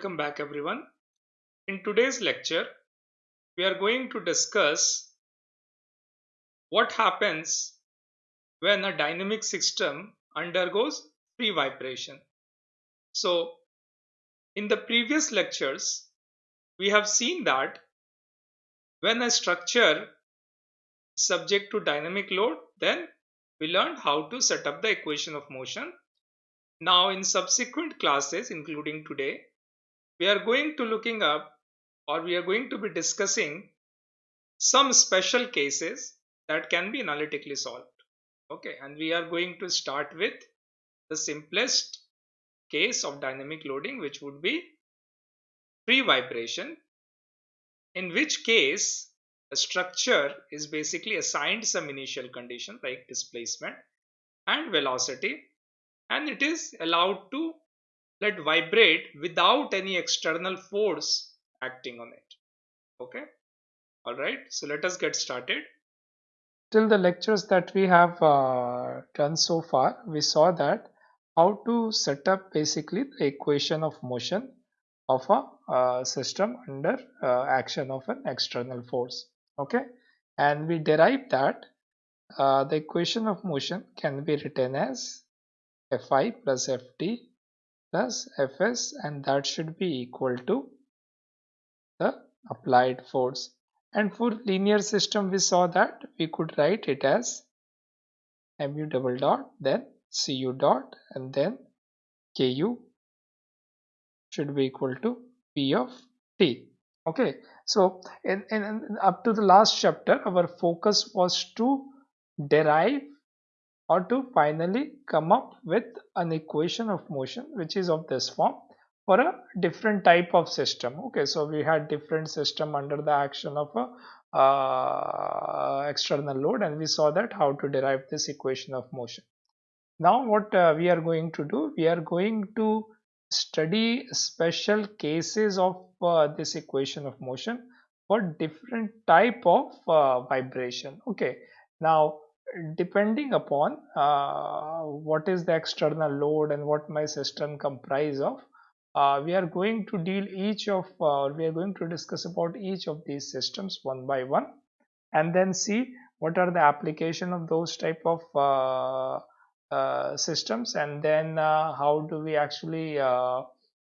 Welcome back everyone. In today's lecture, we are going to discuss what happens when a dynamic system undergoes free vibration. So, in the previous lectures, we have seen that when a structure is subject to dynamic load, then we learned how to set up the equation of motion. Now, in subsequent classes, including today, we are going to looking up or we are going to be discussing some special cases that can be analytically solved. Okay and we are going to start with the simplest case of dynamic loading which would be free vibration in which case a structure is basically assigned some initial condition like displacement and velocity and it is allowed to let vibrate without any external force acting on it. Okay? All right. So let us get started. Till the lectures that we have uh, done so far we saw that how to set up basically the equation of motion of a uh, system under uh, action of an external force. Okay? And we derived that uh, the equation of motion can be written as fi plus ft plus Fs and that should be equal to the applied force. And for linear system we saw that we could write it as mu double dot then cu dot and then ku should be equal to p of t. Okay so in, in, in up to the last chapter our focus was to derive or to finally come up with an equation of motion which is of this form for a different type of system. Okay so we had different system under the action of a uh, external load and we saw that how to derive this equation of motion. Now what uh, we are going to do we are going to study special cases of uh, this equation of motion for different type of uh, vibration. Okay now depending upon uh, what is the external load and what my system comprise of uh, we are going to deal each of uh, we are going to discuss about each of these systems one by one and then see what are the application of those type of uh, uh systems and then uh, how do we actually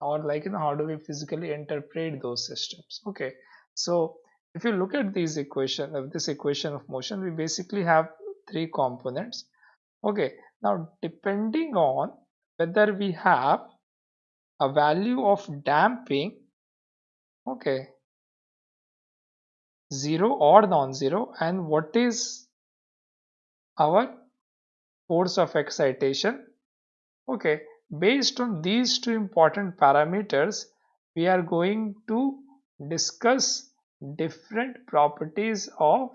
or like you know how do we physically interpret those systems. Okay. So if you look at these equation of this equation of motion we basically have three components. Okay now depending on whether we have a value of damping okay 0 or non-zero and what is our force of excitation okay based on these two important parameters we are going to discuss different properties of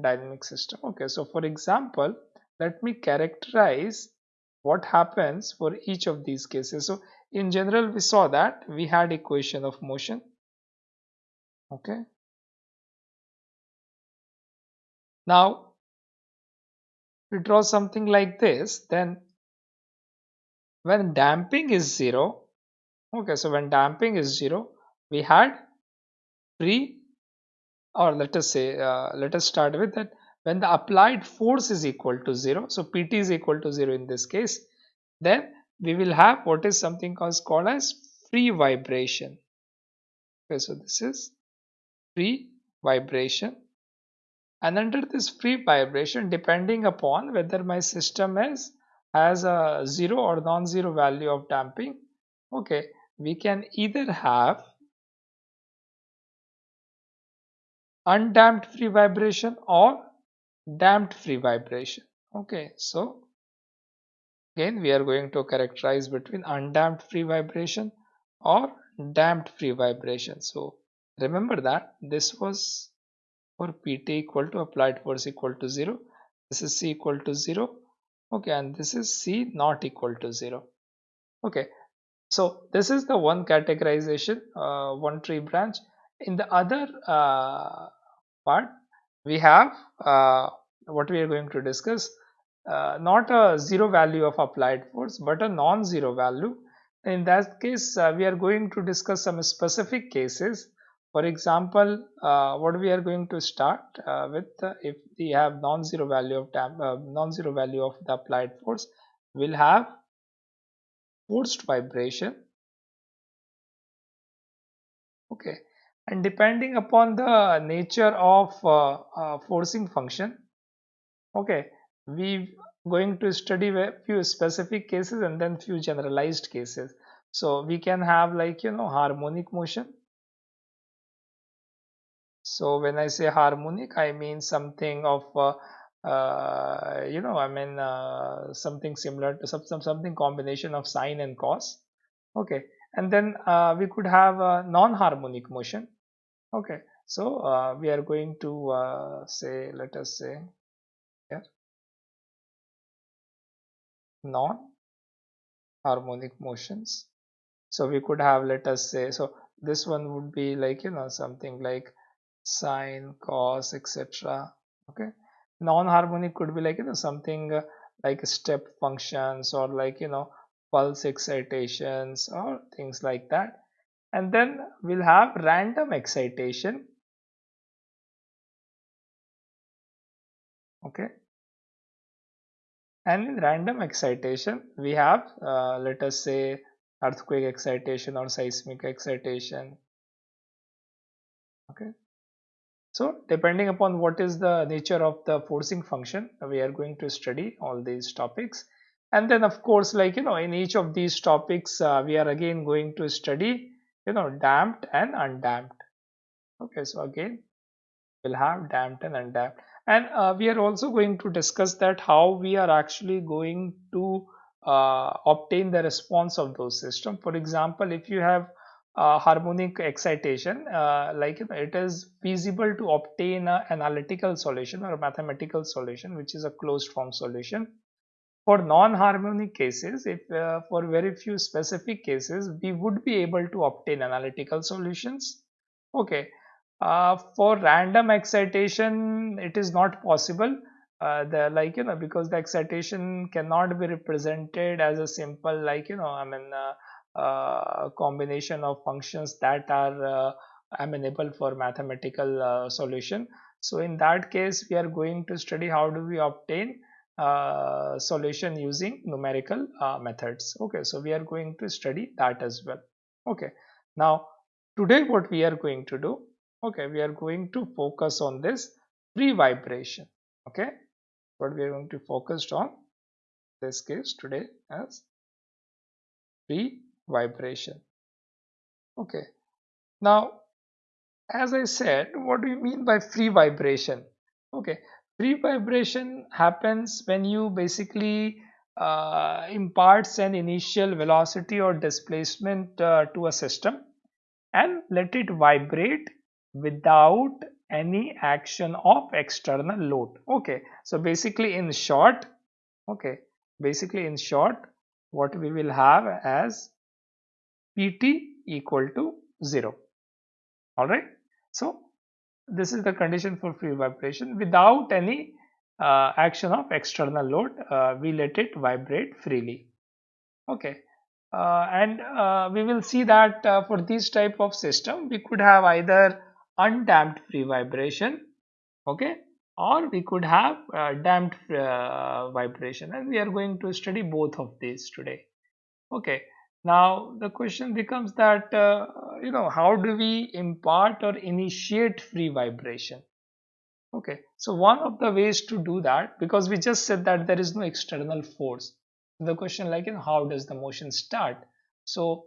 dynamic system. Okay so for example let me characterize what happens for each of these cases. So in general we saw that we had equation of motion. Okay. Now we draw something like this then when damping is zero okay so when damping is zero we had free or let us say uh, let us start with that when the applied force is equal to 0 so pt is equal to 0 in this case then we will have what is something called, as free vibration. Okay so this is free vibration. And under this free vibration depending upon whether my system is has a zero or non-zero value of damping okay we can either have undamped free vibration or damped free vibration. Okay so again we are going to characterize between undamped free vibration or damped free vibration. So remember that this was for pt equal to applied force equal to 0 this is c equal to 0 okay and this is c not equal to 0 okay so this is the one categorization uh, one tree branch in the other uh, part we have uh, what we are going to discuss uh, not a zero value of applied force but a non-zero value. In that case uh, we are going to discuss some specific cases. For example uh, what we are going to start uh, with if we have non-zero value of non-zero value of the applied force we'll have forced vibration. Okay and depending upon the nature of uh, uh, forcing function okay we going to study a few specific cases and then few generalized cases. So we can have like you know harmonic motion. So when i say harmonic i mean something of uh, uh, you know i mean uh, something similar to some, some something combination of sine and cos okay. And then uh, we could have a non-harmonic motion okay. So uh, we are going to uh, say let us say here. Non-harmonic motions. So we could have let us say so this one would be like you know something like sine cos etc okay. Non-harmonic could be like you know something uh, like step functions or like you know pulse excitations or things like that and then we'll have random excitation. Okay. And in random excitation we have uh, let us say earthquake excitation or seismic excitation. Okay. So depending upon what is the nature of the forcing function we are going to study all these topics. And then of course like you know in each of these topics uh, we are again going to study you know damped and undamped. Okay so again we'll have damped and undamped. And uh, we are also going to discuss that how we are actually going to uh, obtain the response of those systems. For example if you have uh, harmonic excitation uh, like it is feasible to obtain an analytical solution or a mathematical solution which is a closed form solution for non-harmonic cases if uh, for very few specific cases we would be able to obtain analytical solutions. Okay. Uh, for random excitation it is not possible. Uh, the like you know because the excitation cannot be represented as a simple like you know i mean uh, uh combination of functions that are uh, amenable for mathematical solution. So in that case we are going to study how do we obtain uh, solution using numerical uh, methods. Okay so we are going to study that as well. Okay now today what we are going to do okay we are going to focus on this free vibration okay what we are going to focus on this case today as free vibration okay now as i said what do you mean by free vibration? Okay free vibration happens when you basically uh, imparts an initial velocity or displacement uh, to a system and let it vibrate without any action of external load. Okay so basically in short okay basically in short what we will have as pt equal to 0 all right so this is the condition for free vibration. Without any uh, action of external load uh, we let it vibrate freely. Okay. Uh, and uh, we will see that uh, for this type of system we could have either undamped free vibration okay or we could have uh, damped vibration. And we are going to study both of these today. Okay now the question becomes that uh, you know how do we impart or initiate free vibration? Okay so one of the ways to do that because we just said that there is no external force the question like you know, how does the motion start? So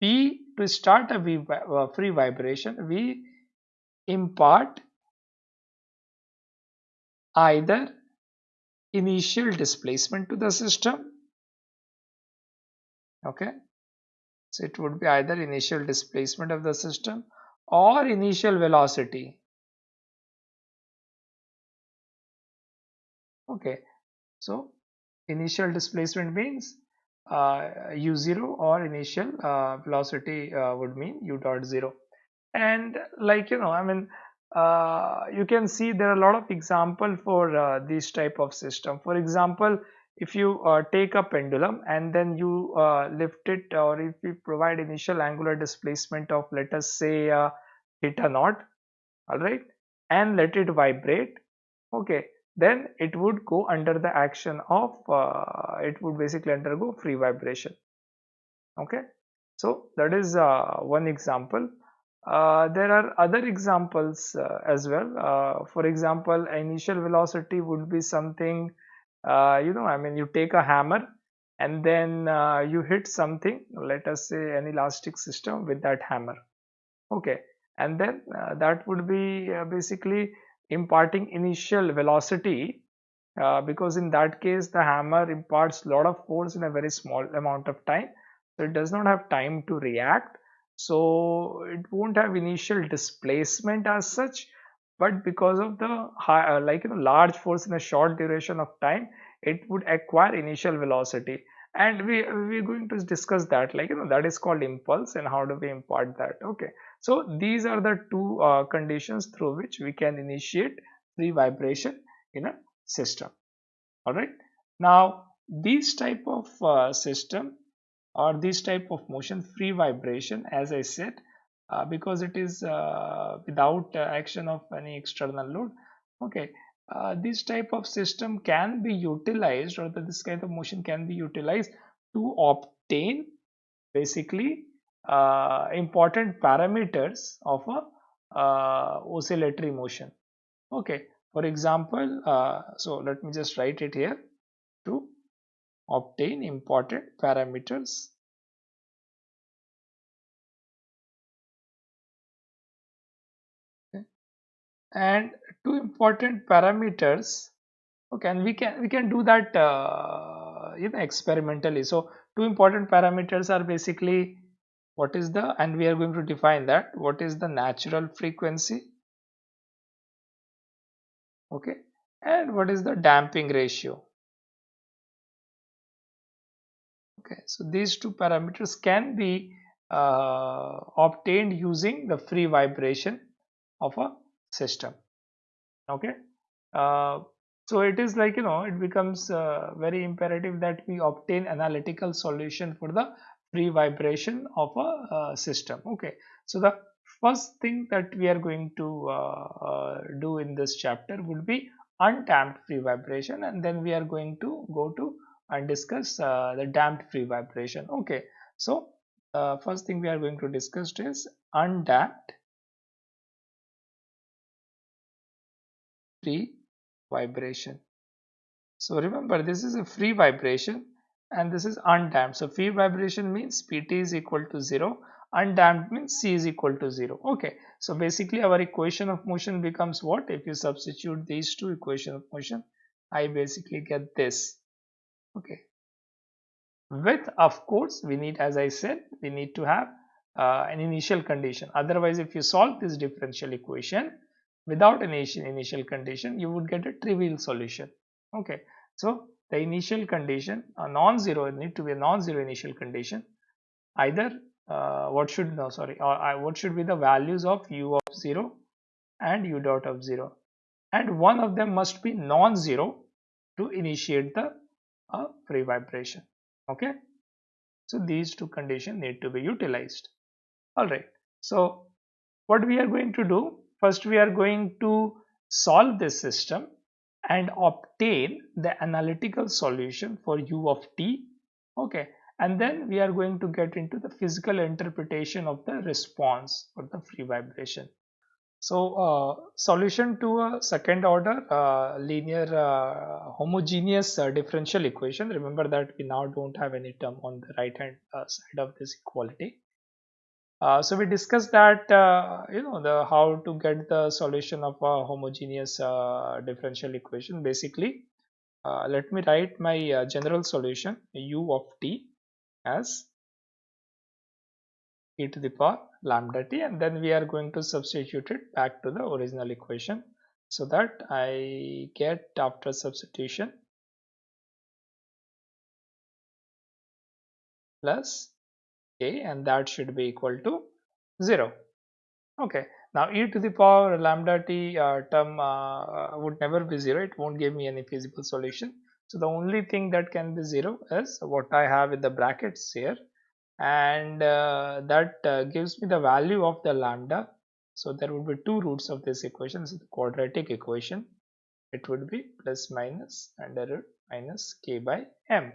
we to start a uh, free vibration we impart either initial displacement to the system okay so it would be either initial displacement of the system or initial velocity. Okay, so initial displacement means uh, u0 or initial uh, velocity uh, would mean u dot 0 and like you know i mean uh, you can see there are a lot of example for uh, this type of system. For example if you uh, take a pendulum and then you uh, lift it or if you provide initial angular displacement of let us say uh, theta naught all right and let it vibrate okay then it would go under the action of uh, it would basically undergo free vibration okay. So that is uh, one example. Uh, there are other examples as well. For example initial velocity would be something uh, you know i mean you take a hammer and then uh, you hit something let us say an elastic system with that hammer. Okay. And then uh, that would be uh, basically imparting initial velocity uh, because in that case the hammer imparts a lot of force in a very small amount of time. So it does not have time to react. So it won't have initial displacement as such but because of the high, uh, like you know large force in a short duration of time it would acquire initial velocity. And we we're going to discuss that like you know that is called impulse and how do we impart that. Okay. So these are the two uh, conditions through which we can initiate free vibration in a system. All right now these type of uh, system or this type of motion free vibration as i said uh, because it is uh, without uh, action of any external load. Okay. Uh, this type of system can be utilized or that this kind of motion can be utilized to obtain basically uh, important parameters of a oscillatory motion. Okay. For example so let me just write it here. To obtain important parameters and two important parameters. Okay and we can we can do that uh, you know experimentally. So two important parameters are basically what is the and we are going to define that. What is the natural frequency? Okay and what is the damping ratio? Okay so these two parameters can be uh, obtained using the free vibration of a system. Okay? Uh, so it is like you know it becomes uh, very imperative that we obtain analytical solution for the free vibration of a uh, system. Okay? So the first thing that we are going to uh, uh, do in this chapter would be undamped free vibration and then we are going to go to and discuss uh, the damped free vibration. Okay? So first thing we are going to discuss is undamped free vibration. So remember this is a free vibration and this is undamped. So free vibration means Pt is equal to 0 undamped means C is equal to 0. Okay. So basically our equation of motion becomes what? If you substitute these two equation of motion I basically get this. Okay. With of course we need as I said we need to have uh, an initial condition. Otherwise if you solve this differential equation without an initial condition you would get a trivial solution. Okay. So the initial condition a non-zero need to be a non-zero initial condition either uh, what should no sorry or uh, what should be the values of u of 0 and u dot of 0 and one of them must be non-zero to initiate the uh, free vibration. Okay. So these two conditions need to be utilized. All right. So what we are going to do First, we are going to solve this system and obtain the analytical solution for u of t. Okay. And then we are going to get into the physical interpretation of the response for the free vibration. So, uh, solution to a second order uh, linear uh, homogeneous uh, differential equation. Remember that we now don't have any term on the right hand uh, side of this equality. Uh, so we discussed that uh, you know the how to get the solution of a homogeneous uh, differential equation. Basically uh, let me write my uh, general solution u of t as e to the power lambda t and then we are going to substitute it back to the original equation so that I get after substitution plus a and that should be equal to 0 okay now e to the power lambda t uh, term uh, would never be 0 it won't give me any feasible solution So the only thing that can be 0 is what I have in the brackets here and uh, that uh, gives me the value of the lambda. So there would be two roots of this equation. Is the quadratic equation. It would be plus minus under root minus k by m.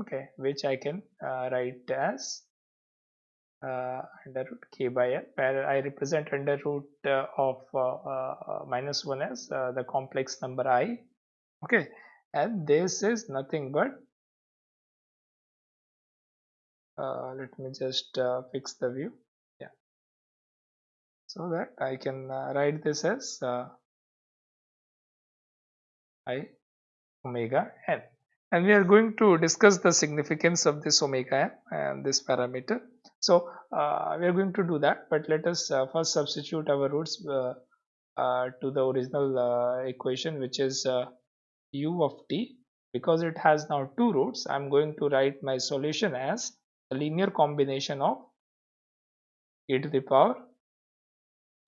Okay, which I can uh, write as uh, under root k by m where I represent under root uh, of uh, uh, minus 1 as the complex number i. Okay and this is nothing but uh, let me just uh, fix the view. Yeah. So that I can uh, write this as i omega n and we are going to discuss the significance of this omega n and this parameter. So uh, we are going to do that but let us uh, first substitute our roots uh, uh to the original uh, equation which is uh, u of t. Because it has now two roots I'm going to write my solution as a linear combination of e to the power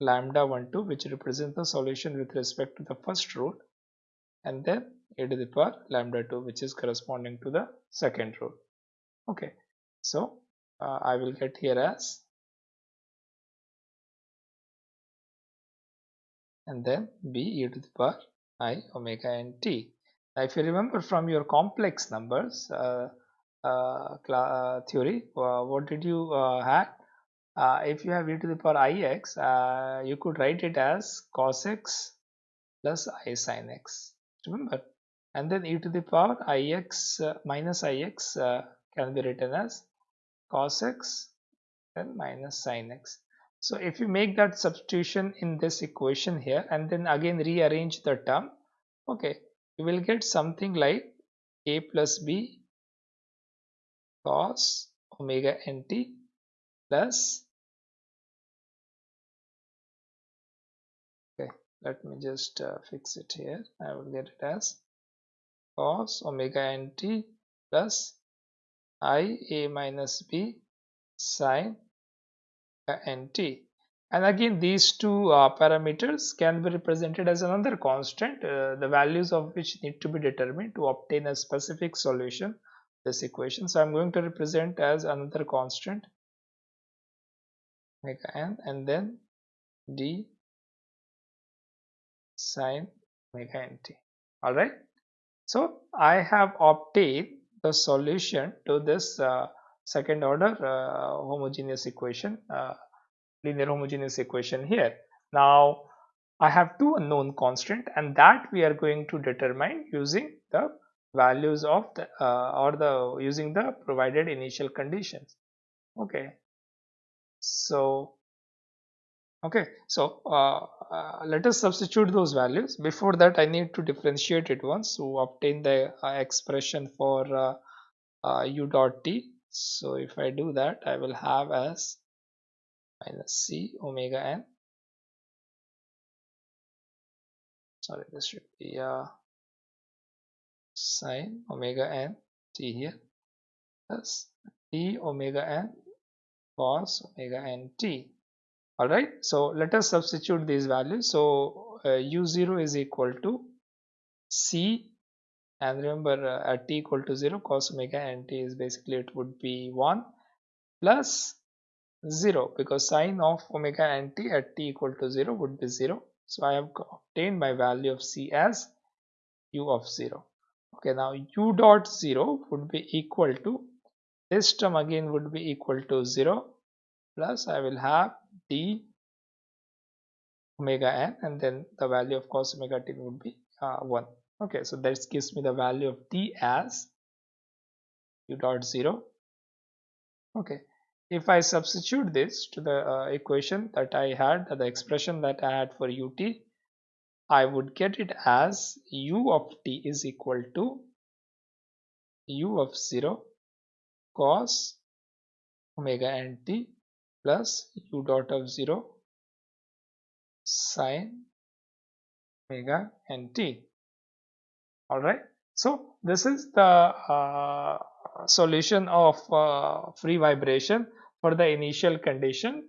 lambda 1 2 which represents the solution with respect to the first root and then e to the power lambda 2 which is corresponding to the second root okay so uh, I will get here as and then b e to the power i omega n t. Now if you remember from your complex numbers uh, uh, uh theory, uh, what did you uh, have? if you have e to the power ix, you could write it as cos x plus i sin x. Remember, and then e to the power ix minus ix can be written as cos x and minus sin x. So if you make that substitution in this equation here and then again rearrange the term, okay, you will get something like a plus b cos omega nt plus okay let me just uh, fix it here i will get it as cos omega nt plus i a minus b sine nt and again these two uh, parameters can be represented as another constant uh, the values of which need to be determined to obtain a specific solution. This equation so i'm going to represent as another constant omega n and then d sine omega nt all right so i have obtained the solution to this uh, second order uh, homogeneous equation uh, linear homogeneous equation here. Now I have two unknown constant and that we are going to determine using the values of the uh, or the using the provided initial conditions. Okay. So okay so uh, uh, let us substitute those values. Before that I need to differentiate it once. To obtain the uh, expression for uh, uh, u dot t. So if I do that I will have as minus c omega n. Sorry this should be uh, sine omega n t here. Plus t omega n cos omega n t all right so let us substitute these values. So uh, u0 is equal to c and remember uh, at t equal to 0 cos omega nt is basically it would be 1 plus 0 because sine of omega nt at t equal to 0 would be 0 so I have obtained my value of c as u of 0 okay now u dot 0 would be equal to this term again would be equal to 0 plus I will have d omega n and then the value of cos omega t would be uh, 1 okay so that gives me the value of t as u dot 0 okay if I substitute this to the uh, equation that I had the expression that I had for ut I would get it as u of t is equal to u of 0 cos omega n t plus u dot of 0 sine omega nt. All right so this is the uh, solution of uh, free vibration for the initial condition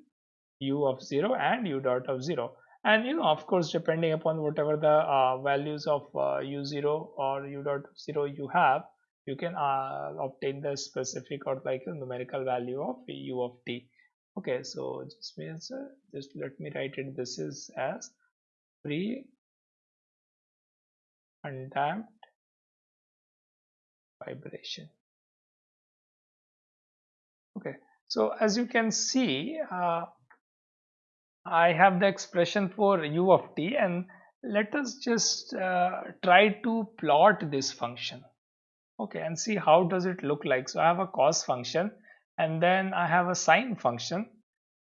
u of 0 and u dot of 0 and you know of course depending upon whatever the uh, values of uh, u0 or u dot 0 you have you can uh, obtain the specific or like numerical value of u of t okay so just means uh, just let me write it. This is as free undamped vibration. Okay so as you can see uh, I have the expression for u of t and let us just uh, try to plot this function. Okay and see how does it look like. So I have a cos function and then I have a sine function.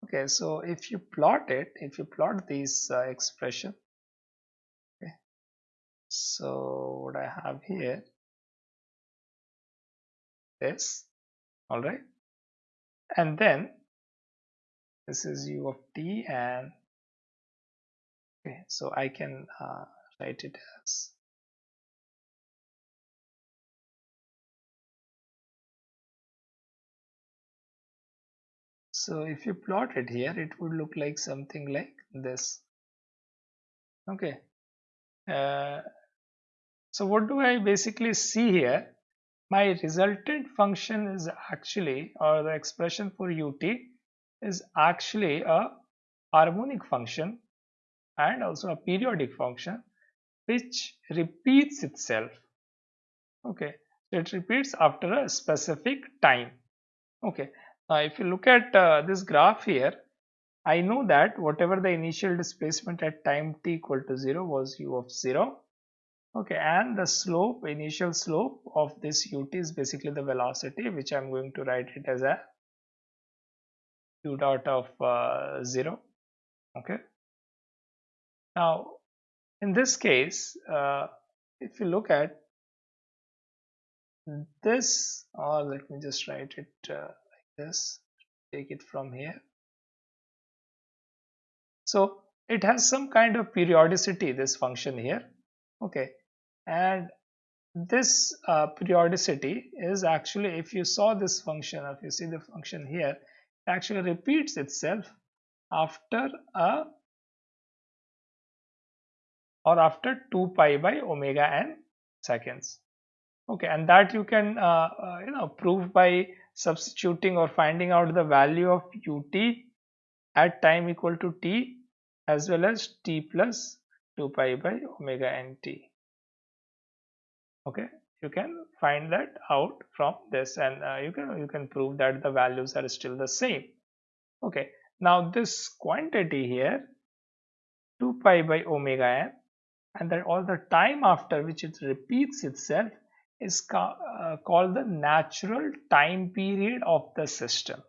Okay so if you plot it if you plot this uh, expression okay so what I have here this all right and then this is u of t and okay so I can uh, write it as so if you plot it here it would look like something like this. Okay. Uh, so what do I basically see here? My resultant function is actually or the expression for ut is actually a harmonic function and also a periodic function which repeats itself. Okay. It repeats after a specific time. Okay if you look at uh, this graph here I know that whatever the initial displacement at time t equal to 0 was u of 0 okay and the slope initial slope of this ut is basically the velocity which I'm going to write it as a u dot of uh, 0 okay. Now in this case uh, if you look at this or let me just write it uh, this take it from here. So it has some kind of periodicity this function here okay? And this uh, periodicity is actually if you saw this function if you see the function here it actually repeats itself after a or after 2 pi by omega n seconds. Okay and that you can uh, uh, you know prove by substituting or finding out the value of ut at time equal to t as well as t plus 2 pi by omega nt okay? You can find that out from this and uh, you can you can prove that the values are still the same. Okay? Now this quantity here 2 pi by omega n and that all the time after which it repeats itself is ca uh, called the natural time period of the system.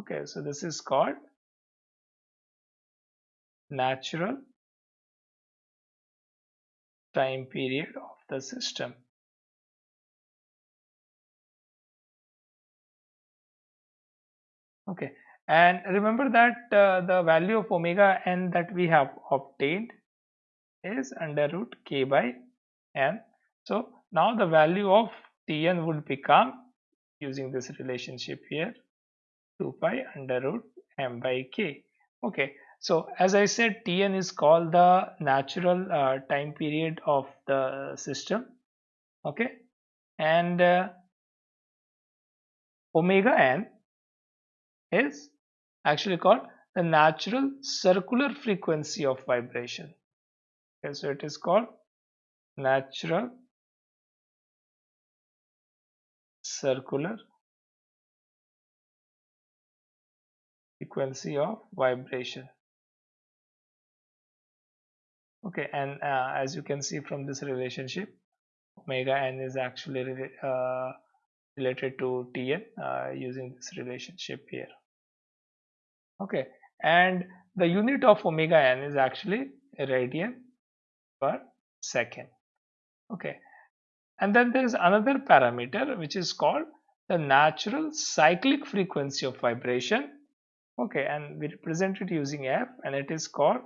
Okay so this is called natural time period of the system. Okay and remember that uh, the value of omega n that we have obtained is under root k by n. So now the value of tn would become using this relationship here 2 pi under root m by k okay so as i said tn is called the natural uh, time period of the system okay and uh, omega n is actually called the natural circular frequency of vibration. Okay, so it is called natural circular frequency of vibration. Okay, and uh, as you can see from this relationship, omega n is actually uh, related to Tn uh, using this relationship here okay and the unit of omega n is actually radian per second okay and then there is another parameter which is called the natural cyclic frequency of vibration. Okay and we represent it using f and it is called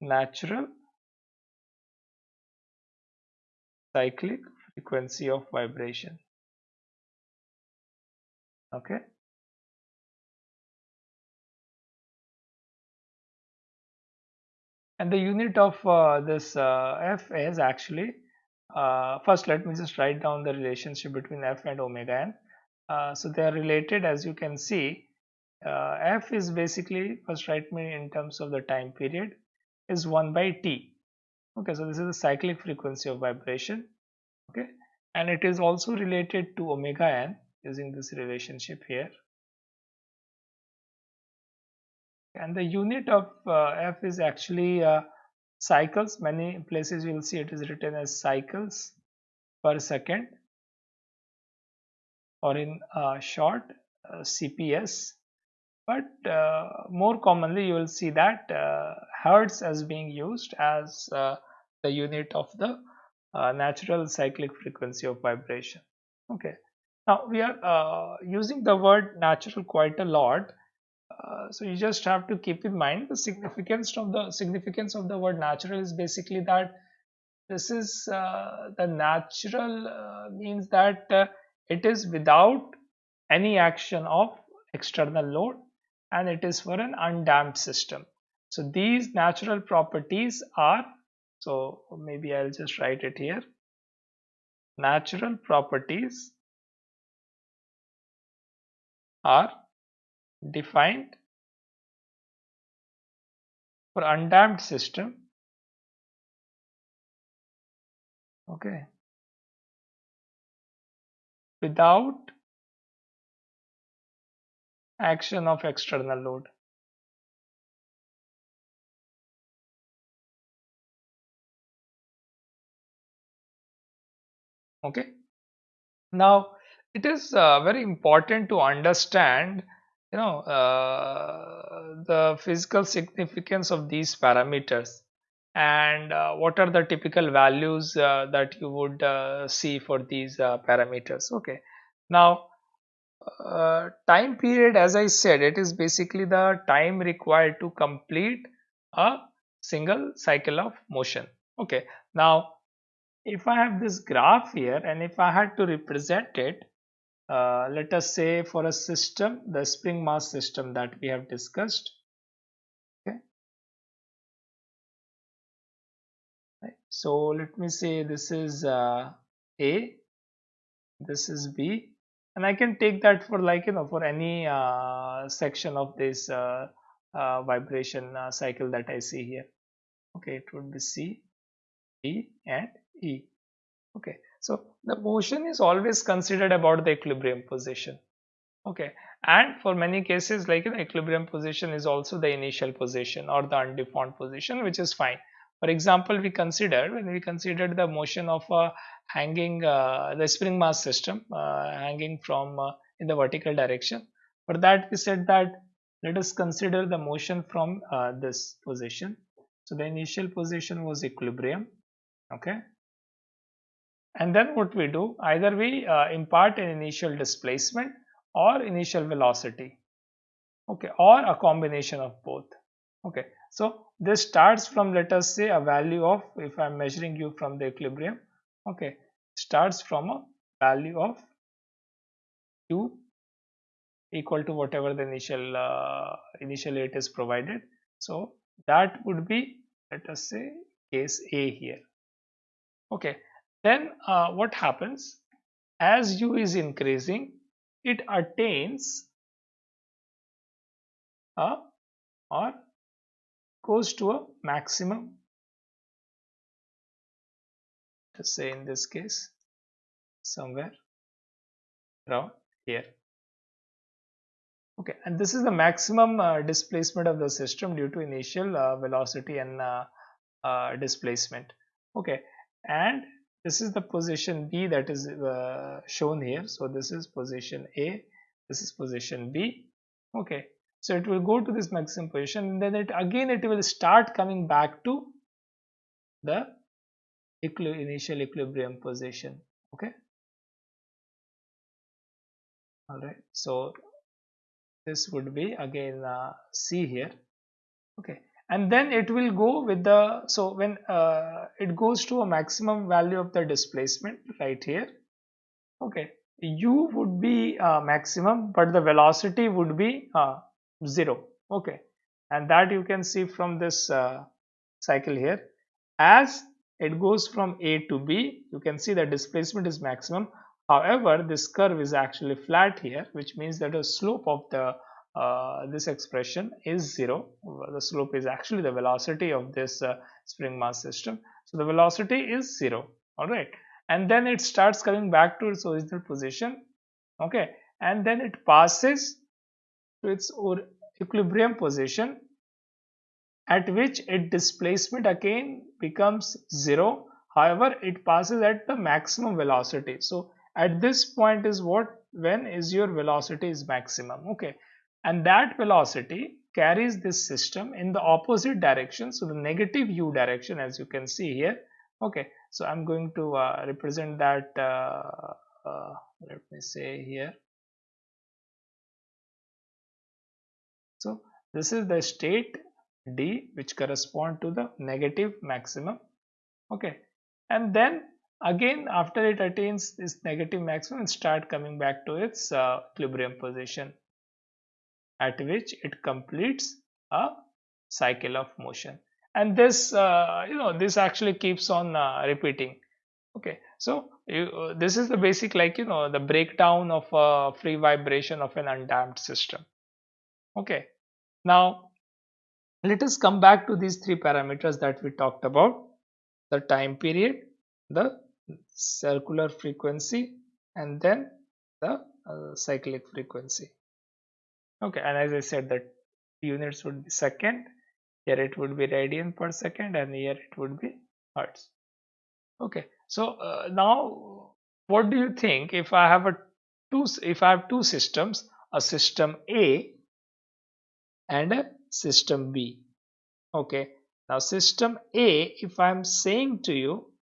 natural cyclic frequency of vibration. Okay. And the unit of uh, this uh, f is actually uh, first let me just write down the relationship between f and omega n. Uh, so they are related as you can see. Uh, f is basically first write me in terms of the time period is 1 by t. Okay so this is the cyclic frequency of vibration. Okay and it is also related to omega n using this relationship here. And the unit of uh, f is actually uh, cycles. Many places you will see it is written as cycles per second or in uh, short uh, cps but uh, more commonly you will see that uh, hertz as being used as the unit of the natural cyclic frequency of vibration. Okay. Now we are using the word natural quite a lot uh, so you just have to keep in mind the significance of the significance of the word natural is basically that this is uh, the natural uh, means that uh, it is without any action of external load and it is for an undamped system. So these natural properties are so maybe I'll just write it here. Natural properties are defined for undamped system. Okay. Without action of external load. Okay. Now it is uh, very important to understand you know uh, the physical significance of these parameters and uh, what are the typical values uh, that you would uh, see for these uh, parameters? Okay. Now uh, time period as i said it is basically the time required to complete a single cycle of motion. Okay. Now if i have this graph here and if i had to represent it uh, let us say for a system the spring mass system that we have discussed. So let me say this is uh, a. This is b. And i can take that for like you know for any uh, section of this uh, uh, vibration cycle that i see here. Okay. It would be c b and e. Okay so the motion is always considered about the equilibrium position. Okay, and for many cases, like the equilibrium position is also the initial position or the undeformed position, which is fine. For example, we consider when we considered the motion of a hanging uh, the spring mass system uh, hanging from uh, in the vertical direction. For that, we said that let us consider the motion from uh, this position. So the initial position was equilibrium. Okay, and then what we do either we uh, impart an initial displacement or initial velocity. Okay or a combination of both. Okay so this starts from let us say a value of if i'm measuring you from the equilibrium okay starts from a value of u equal to whatever the initial uh, initially it is provided. So that would be let us say case a here. Okay then uh, what happens? As u is increasing it attains a or goes to a maximum. Let's say in this case somewhere around here. Okay and this is the maximum uh, displacement of the system due to initial uh, velocity and uh, uh displacement. Okay and this is the position B that is uh, shown here. So this is position A this is position B. Okay. So it will go to this maximum position and then it again it will start coming back to the equi initial equilibrium position. Okay. All right. So this would be again uh, C here. Okay and then it will go with the so when uh, it goes to a maximum value of the displacement right here. Okay. U would be uh, maximum but the velocity would be uh, zero. Okay. And that you can see from this uh, cycle here. As it goes from A to B you can see the displacement is maximum. However this curve is actually flat here which means that the slope of the uh, this expression is zero. The slope is actually the velocity of this uh, spring mass system. So the velocity is zero. All right and then it starts coming back to its original position. Okay. And then it passes to its equilibrium position at which its displacement again becomes zero. However it passes at the maximum velocity. So at this point is what? When is your velocity is maximum? Okay and that velocity carries this system in the opposite direction. So the negative u direction as you can see here. Okay. So i'm going to uh, represent that uh, uh, let me say here. So this is the state d which correspond to the negative maximum. Okay. And then again after it attains this negative maximum start coming back to its uh, equilibrium position at which it completes a cycle of motion. And this uh, you know this actually keeps on uh, repeating. Okay so you, uh, this is the basic like you know the breakdown of a free vibration of an undamped system. Okay now let us come back to these three parameters that we talked about. The time period the circular frequency and then the uh, cyclic frequency okay and as i said that units would be second here it would be radian per second and here it would be hertz. Okay so uh, now what do you think if i have a two if i have two systems a system a and a system b? Okay now system a if i'm saying to you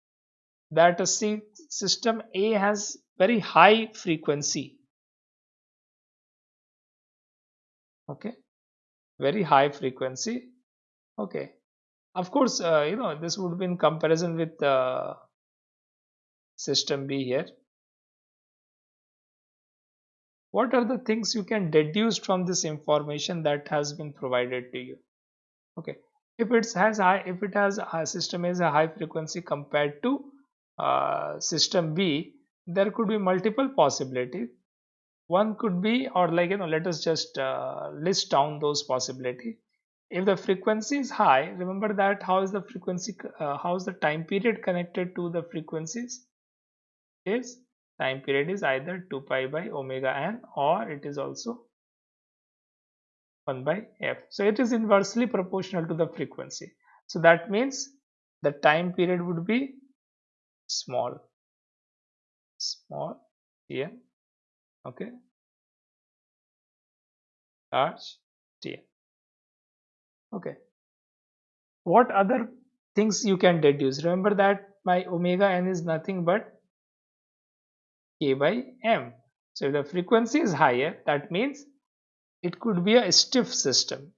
that a system a has very high frequency okay. Very high frequency. Okay. Of course uh, you know this would be in comparison with uh, system b here. What are the things you can deduce from this information that has been provided to you? Okay. If it has high if it has a system is a high frequency compared to uh, system b there could be multiple possibilities one could be or like you know let us just uh, list down those possibility. If the frequency is high remember that how is the frequency uh, how is the time period connected to the frequencies? Is time period is either 2 pi by omega n or it is also 1 by f. So it is inversely proportional to the frequency. So that means the time period would be small small here okay. Large t okay. What other things you can deduce? Remember that my omega n is nothing but k by m. So if the frequency is higher that means it could be a stiff system.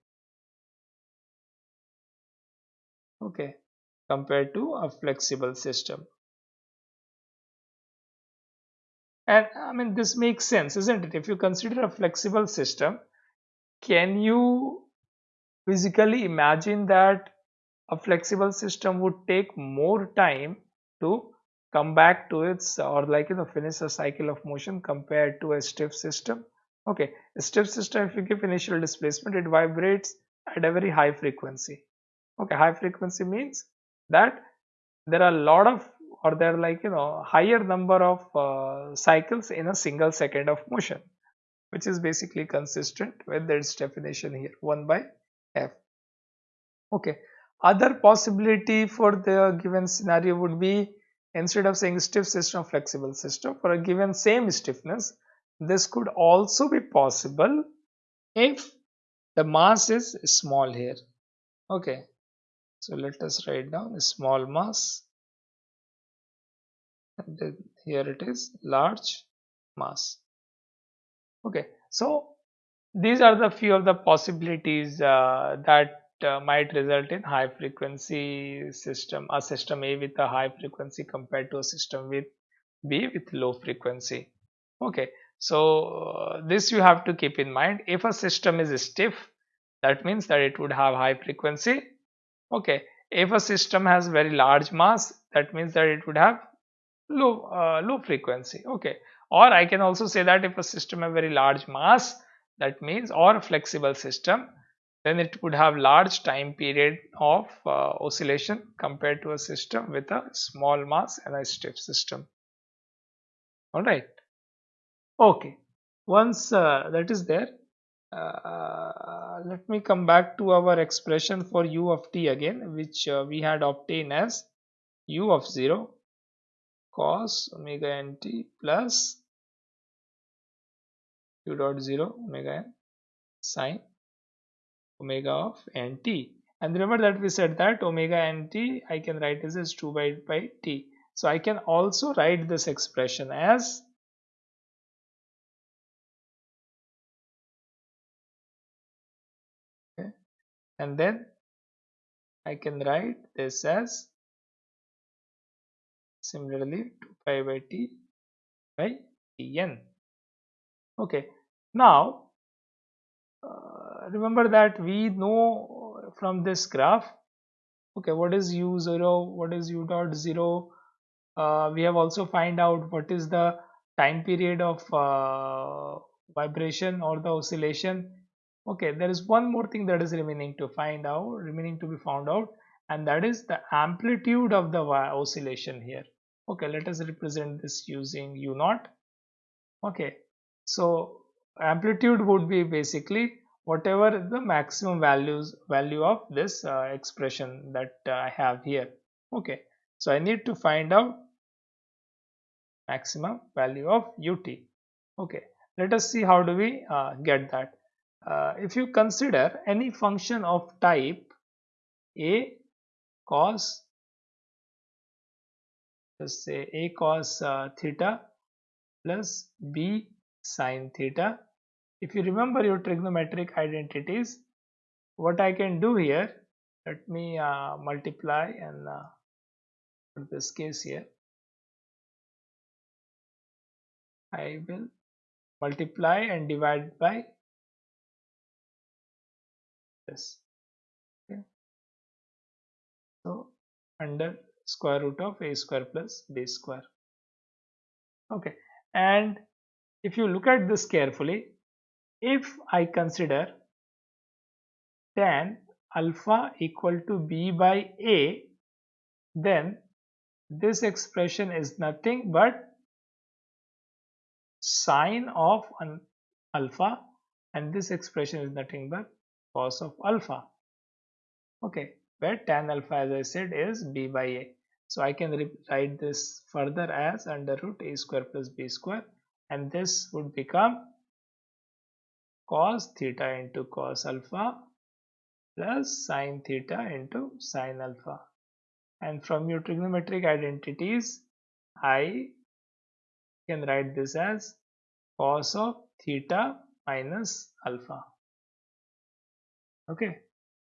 Okay. Compared to a flexible system And I mean, this makes sense, isn't it? If you consider a flexible system, can you physically imagine that a flexible system would take more time to come back to its or like you know finish a cycle of motion compared to a stiff system okay a stiff system if you give initial displacement it vibrates at a very high frequency okay high frequency means that there are a lot of or there are like you know higher number of uh, cycles in a single second of motion which is basically consistent with its definition here 1 by f. Okay. Other possibility for the given scenario would be instead of saying stiff system flexible system for a given same stiffness this could also be possible if the mass is small here. Okay. So let us write down small mass and here it is large mass. Okay so these are the few of the possibilities uh, that uh, might result in high frequency system a system a with a high frequency compared to a system with b with low frequency. Okay so uh, this you have to keep in mind. If a system is stiff that means that it would have high frequency. Okay if a system has very large mass that means that it would have low uh, low frequency. Okay. Or I can also say that if a system have very large mass that means or flexible system then it would have large time period of uh, oscillation compared to a system with a small mass and a stiff system. All right okay. Once uh, that is there uh, let me come back to our expression for u of t again which uh, we had obtained as u of 0 cos omega nt plus u dot 0 omega n sine omega of nt and remember that we said that omega nt I can write this as 2 pi, by t. So I can also write this expression as and then I can write this as similarly 2 pi by t by tn. Okay. Now uh, remember that we know from this graph okay what is u0 what is u dot 0 uh, we have also find out what is the time period of uh, vibration or the oscillation. Okay there is one more thing that is remaining to find out remaining to be found out and that is the amplitude of the oscillation here okay let us represent this using u naught. Okay so amplitude would be basically whatever the maximum values value of this uh, expression that uh, I have here. Okay so I need to find out maximum value of ut. Okay let us see how do we uh, get that. Uh, if you consider any function of type a cos let's say a cos uh, theta plus b sine theta if you remember your trigonometric identities what I can do here let me uh, multiply and uh, put this case here I will multiply and divide by this okay. so under square root of a square plus b square. Okay. And if you look at this carefully if I consider tan alpha equal to b by a then this expression is nothing but sine of an alpha and this expression is nothing but cos of alpha. Okay. Where tan alpha as I said is b by a so I can write this further as under root a square plus b square and this would become cos theta into cos alpha plus sine theta into sine alpha. And from your trigonometric identities I can write this as cos of theta minus alpha. Okay.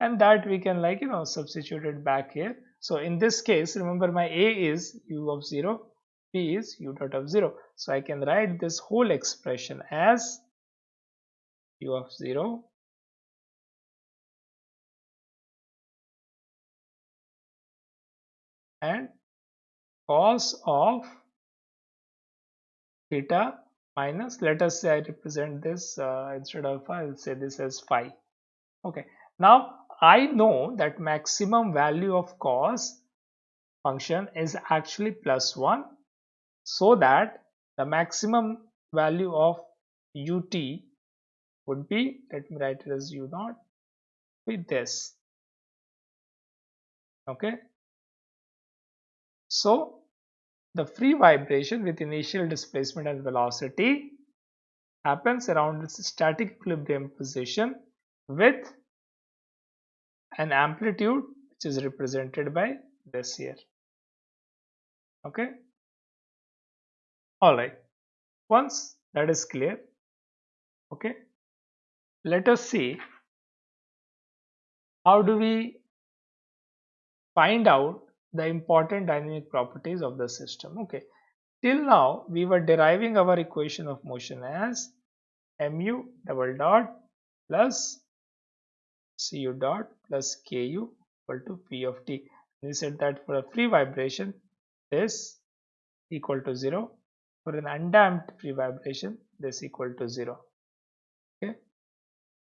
And that we can like you know substitute it back here so in this case remember my a is u of 0 b is u dot of 0 so I can write this whole expression as u of 0 and cos of theta minus let us say I represent this uh, instead of alpha I'll say this as phi. Okay. Now I know that maximum value of cos function is actually plus 1 so that the maximum value of ut would be let me write it as u naught with this. Okay? So the free vibration with initial displacement and velocity happens around its static equilibrium position with an amplitude which is represented by this here. Okay? All right. Once that is clear okay let us see how do we find out the important dynamic properties of the system. Okay. Till now we were deriving our equation of motion as mu double dot plus cu dot plus ku equal to p of t. We said that for a free vibration. This equal to 0 for an undamped free vibration this equal to 0 okay.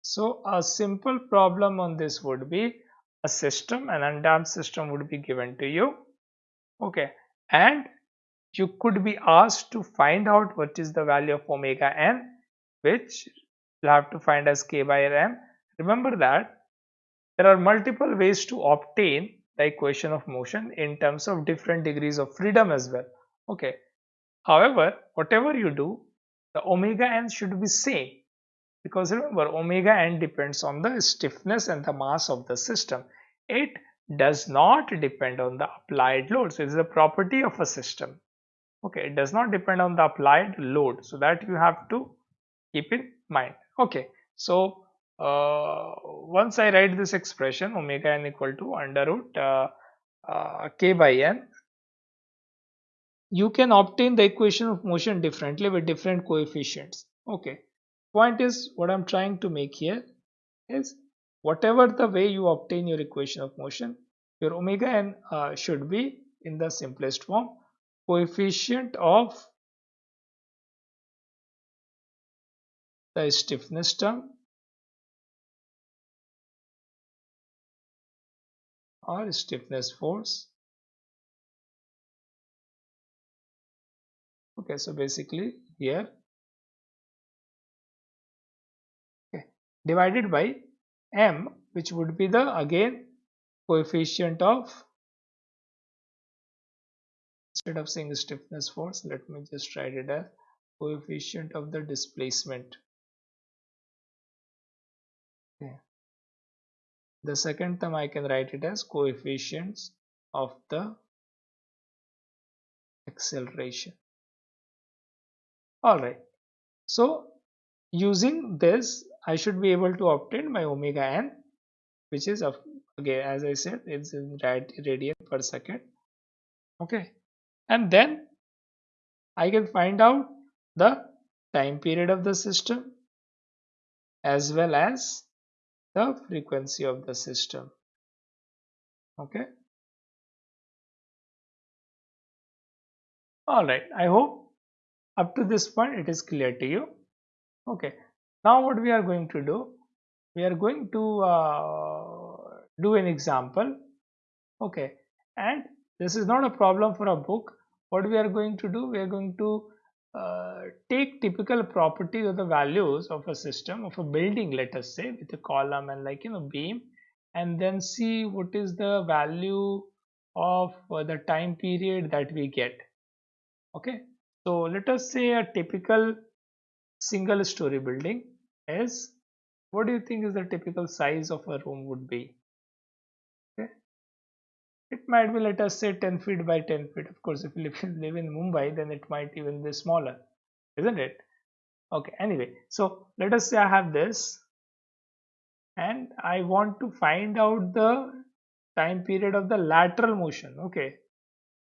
So a simple problem on this would be a system an undamped system would be given to you. Okay. And you could be asked to find out what is the value of omega n which you have to find as k by m. Remember that there are multiple ways to obtain the equation of motion in terms of different degrees of freedom as well. Okay. However whatever you do the omega n should be same. Because remember omega n depends on the stiffness and the mass of the system. It does not depend on the applied load. So it is a property of a system. Okay. It does not depend on the applied load. So that you have to keep in mind. Okay. So uh, once I write this expression omega n equal to under root uh, uh, k by n you can obtain the equation of motion differently with different coefficients. Okay. Point is what I'm trying to make here is whatever the way you obtain your equation of motion your omega n uh, should be in the simplest form coefficient of the stiffness term or stiffness force? Okay so basically here okay divided by m which would be the again coefficient of instead of saying stiffness force let me just write it as coefficient of the displacement the second term I can write it as coefficients of the acceleration. Alright so using this I should be able to obtain my omega n which is of again as I said it's in radian per second. Okay. And then I can find out the time period of the system as well as the frequency of the system. Okay? All right i hope up to this point it is clear to you. Okay now what we are going to do we are going to uh, do an example. Okay and this is not a problem for a book. What we are going to do we are going to uh, take typical properties of the values of a system of a building let us say with a column and like you know beam and then see what is the value of uh, the time period that we get. Okay? So let us say a typical single story building is what do you think is the typical size of a room would be it might be let us say 10 feet by 10 feet. Of course if you live, live in mumbai then it might even be smaller isn't it? Okay anyway so let us say i have this and i want to find out the time period of the lateral motion. Okay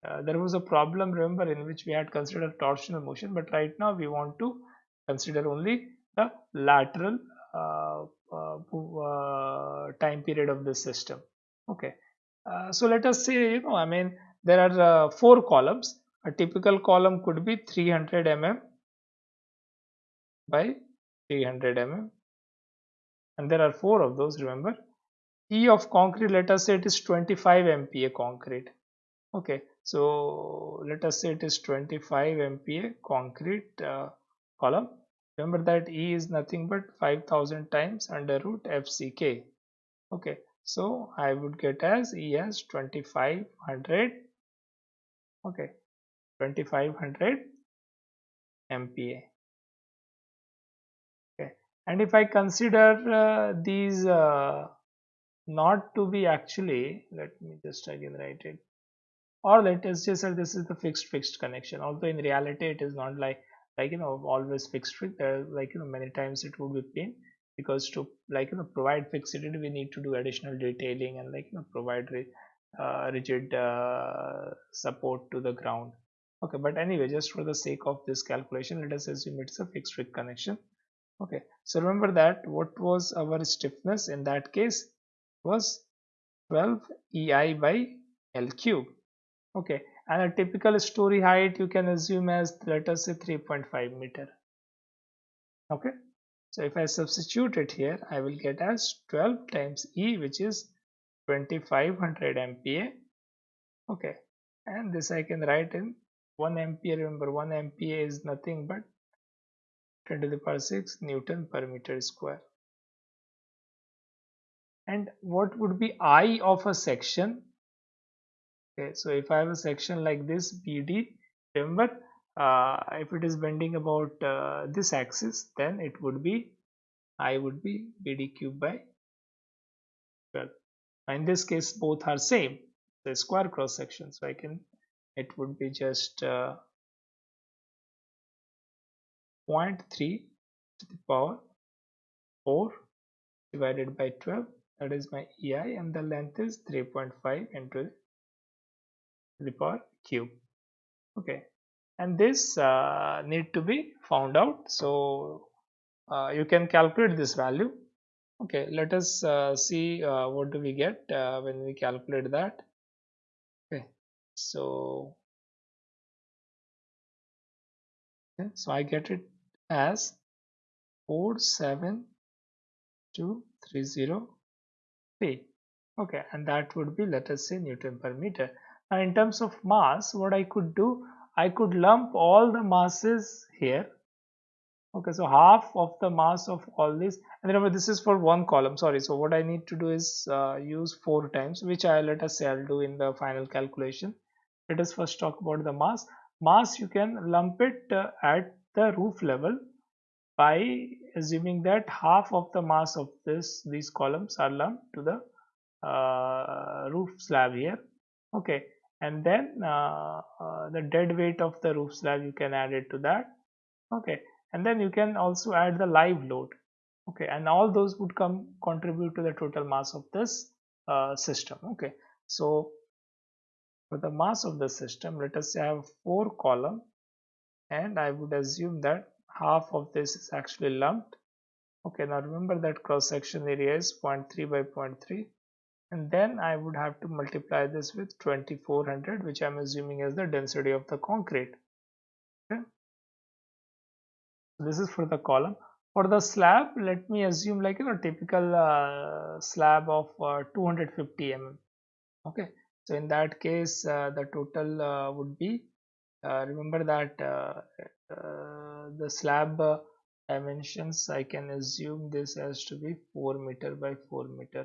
uh, there was a problem remember in which we had considered torsional motion but right now we want to consider only the lateral uh, uh, uh time period of the system. Okay uh, so let us say you know i mean there are uh, four columns. A typical column could be 300 mm by 300 mm. And there are four of those remember? E of concrete let us say it is 25 mpa concrete. Okay so let us say it is 25 mpa concrete uh, column. Remember that e is nothing but 5000 times under root fck okay so I would get as E as 2500 okay 2500 MPa okay and if I consider uh, these uh, not to be actually let me just again write it. Or let us just say this is the fixed fixed connection. Although in reality it is not like like you know always fixed uh, like you know many times it would be pin because to like you know provide fixity we need to do additional detailing and like you know provide uh, rigid uh, support to the ground okay but anyway just for the sake of this calculation let us assume it's a fixed rig connection okay so remember that what was our stiffness in that case was 12 EI by L cube. Okay, and a typical story height you can assume as let us say 3.5 meter. Okay, so if I substitute it here, I will get as 12 times E which is 2500 MPa. Okay, and this I can write in 1 MPa. Remember 1 MPa is nothing but 10 to the power 6 Newton per meter square. And what would be I of a section? Okay, so if I have a section like this BD, remember uh, if it is bending about uh, this axis, then it would be I would be BD cube by 12. In this case, both are same, the square cross section. So I can, it would be just uh, 0.3 to the power 4 divided by 12 that is my EI and the length is 3.5 into the power cube okay and this uh, need to be found out. So uh, you can calculate this value. Okay let us uh, see uh, what do we get uh, when we calculate that. Okay so okay, so I get it as 47230 okay and that would be let us say Newton per meter. Now in terms of mass what I could do I could lump all the masses here. Okay so half of the mass of all this and remember this is for one column. Sorry so what I need to do is uh, use four times which I let us say I'll do in the final calculation. Let us first talk about the mass. Mass you can lump it uh, at the roof level by assuming that half of the mass of this these columns are lumped to the uh, roof slab here. Okay and then uh, uh, the dead weight of the roof slab you can add it to that. Okay. And then you can also add the live load. Okay. And all those would come contribute to the total mass of this uh, system. Okay. So for the mass of the system let us have four column. And I would assume that half of this is actually lumped. Okay. Now remember that cross section area is 0.3 by 0.3 and then I would have to multiply this with 2400 which I'm assuming as the density of the concrete. Okay. This is for the column. For the slab let me assume like you know typical uh, slab of uh, 250 mm okay. So in that case uh, the total uh, would be uh, remember that uh, the slab dimensions I can assume this has to be 4 meter by 4 meter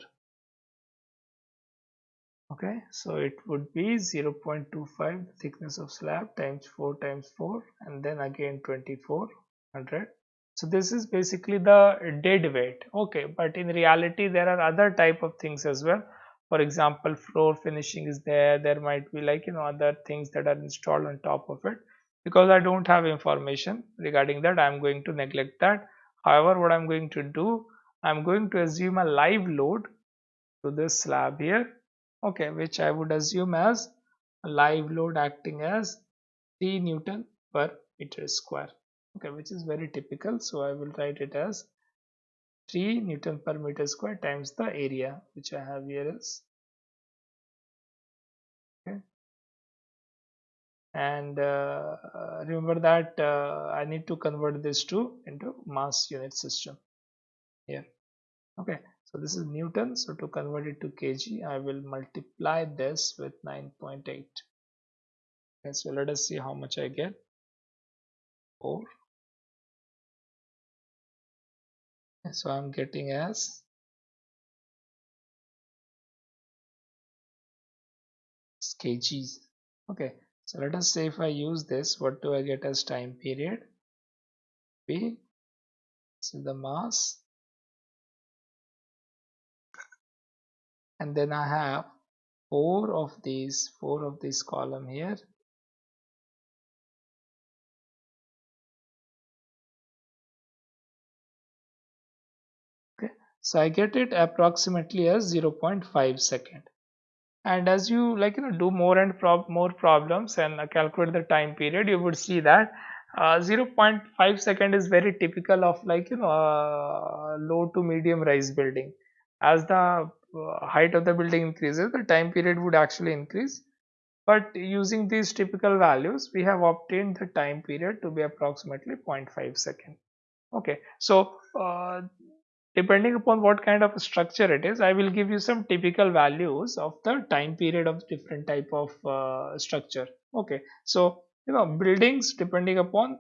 okay so it would be 0.25 thickness of slab times 4 times 4 and then again 2400 so this is basically the dead weight. Okay but in reality there are other type of things as well. For example floor finishing is there. There might be like you know other things that are installed on top of it. Because I don't have information regarding that I'm going to neglect that. However what I'm going to do I'm going to assume a live load to this slab here okay which I would assume as a live load acting as 3 Newton per meter square. Okay which is very typical so I will write it as 3 Newton per meter square times the area which I have here is okay. And uh, remember that uh, I need to convert this to into mass unit system here. Okay so this is Newton. So to convert it to kg I will multiply this with 9.8 okay so let us see how much I get. 4 okay, so I'm getting as kgs okay so let us say if I use this what do I get as time period? B so the mass and then I have four of these four of this column here. Okay. So I get it approximately as 0.5 second. And as you like you know do more and prob more problems and uh, calculate the time period you would see that uh, 0.5 second is very typical of like you know uh, low to medium rise building. As the uh, height of the building increases the time period would actually increase. But using these typical values we have obtained the time period to be approximately 0.5 second. Okay so uh, depending upon what kind of structure it is i will give you some typical values of the time period of different type of uh, structure. Okay so you know buildings depending upon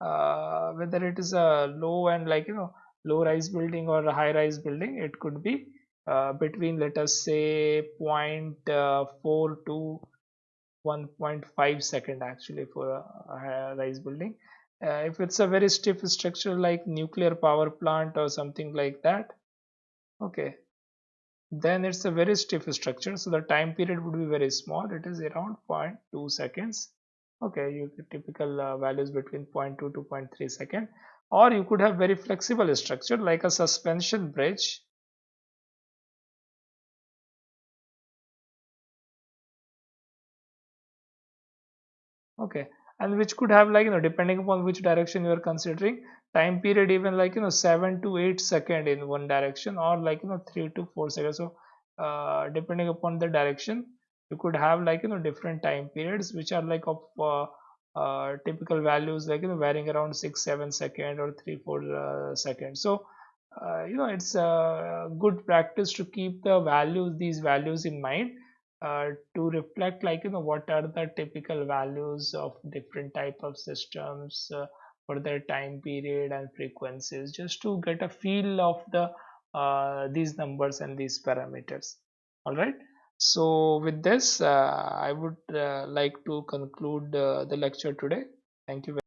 uh, whether it is a low and like you know low rise building or a high rise building it could be uh, between let us say uh, 0.4 to 1.5 second actually for a rise building. Uh, if it's a very stiff structure like nuclear power plant or something like that okay. Then it's a very stiff structure so the time period would be very small. It is around 0.2 seconds. Okay you typical uh, values between 0.2 to 0.3 second. Or you could have very flexible structure like a suspension bridge okay. And which could have like you know depending upon which direction you are considering time period even like you know 7 to 8 second in one direction or like you know 3 to 4 seconds. So uh, depending upon the direction you could have like you know different time periods which are like of uh, uh, typical values like you know varying around 6 7 second or 3 4 uh, seconds so uh, you know it's a good practice to keep the values these values in mind uh, to reflect like you know what are the typical values of different type of systems uh, for their time period and frequencies just to get a feel of the uh, these numbers and these parameters. All right? So with this uh, i would uh, like to conclude the lecture today. Thank you